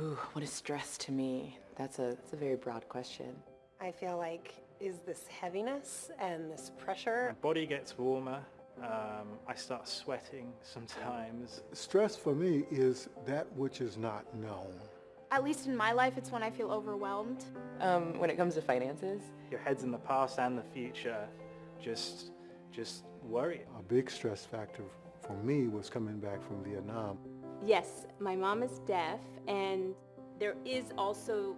Ooh, what is stress to me? That's a, that's a very broad question. I feel like is this heaviness and this pressure. My body gets warmer. Um, I start sweating sometimes. Stress for me is that which is not known. At least in my life, it's when I feel overwhelmed. Um, when it comes to finances, Your head's in the past and the future. Just, just worry. A big stress factor for me was coming back from Vietnam. Yes, my mom is deaf and there is also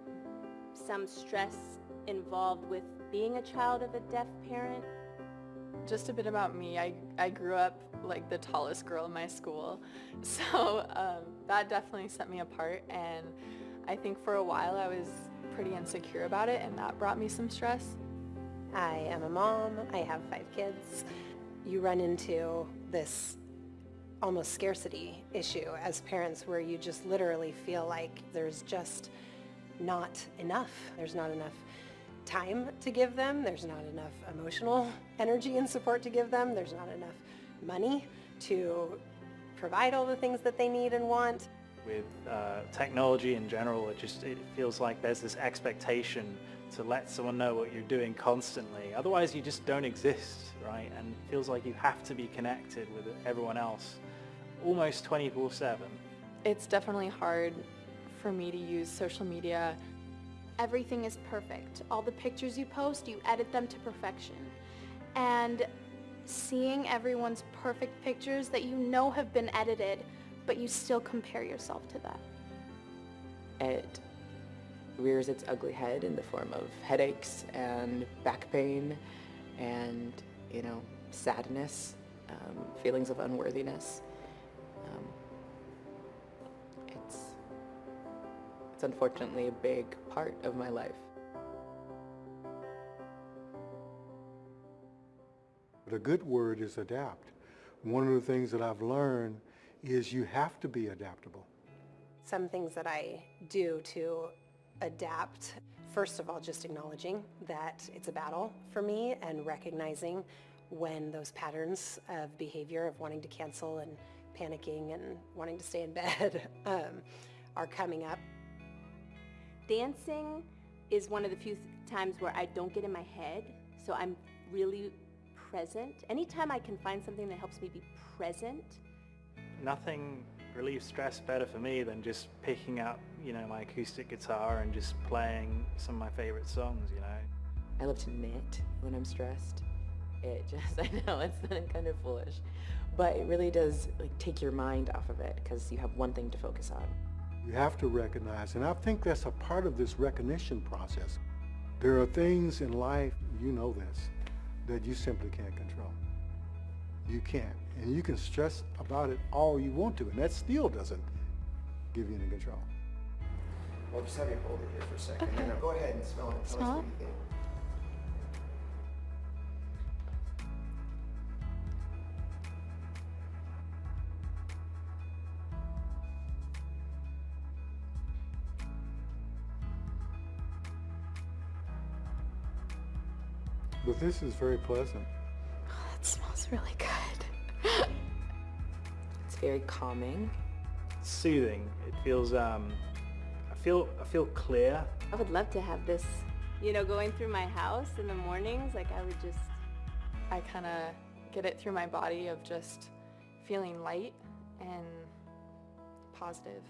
some stress involved with being a child of a deaf parent. Just a bit about me. I, I grew up like the tallest girl in my school. So um, that definitely set me apart and I think for a while I was pretty insecure about it and that brought me some stress. I am a mom. I have five kids. You run into this almost scarcity issue as parents where you just literally feel like there's just not enough. There's not enough time to give them. There's not enough emotional energy and support to give them. There's not enough money to provide all the things that they need and want. With uh, technology in general, it just it feels like there's this expectation to let someone know what you're doing constantly. Otherwise, you just don't exist, right? And it feels like you have to be connected with everyone else almost 24-7. It's definitely hard for me to use social media. Everything is perfect. All the pictures you post, you edit them to perfection. And seeing everyone's perfect pictures that you know have been edited, but you still compare yourself to that. it rears its ugly head in the form of headaches and back pain and, you know, sadness, um, feelings of unworthiness. Um, it's, it's unfortunately a big part of my life. But a good word is adapt. One of the things that I've learned is you have to be adaptable. Some things that I do to adapt, first of all, just acknowledging that it's a battle for me and recognizing when those patterns of behavior of wanting to cancel and panicking and wanting to stay in bed um, are coming up. Dancing is one of the few times where I don't get in my head, so I'm really present. Anytime I can find something that helps me be present, Nothing relieves stress better for me than just picking up, you know, my acoustic guitar and just playing some of my favorite songs, you know. I love to knit when I'm stressed. It just, I know, it's kind of foolish, but it really does like take your mind off of it because you have one thing to focus on. You have to recognize, and I think that's a part of this recognition process. There are things in life, you know this, that you simply can't control. You can't. And you can stress about it all you want to, and that still doesn't give you any control. Well, just have you hold it here for a second. And now go ahead and smell it. Tell us Smell what it? you think. But this is very pleasant. That smells really good. It's very calming. Soothing. It feels, um, I feel, I feel clear. I would love to have this, you know, going through my house in the mornings, like I would just, I kind of get it through my body of just feeling light and positive.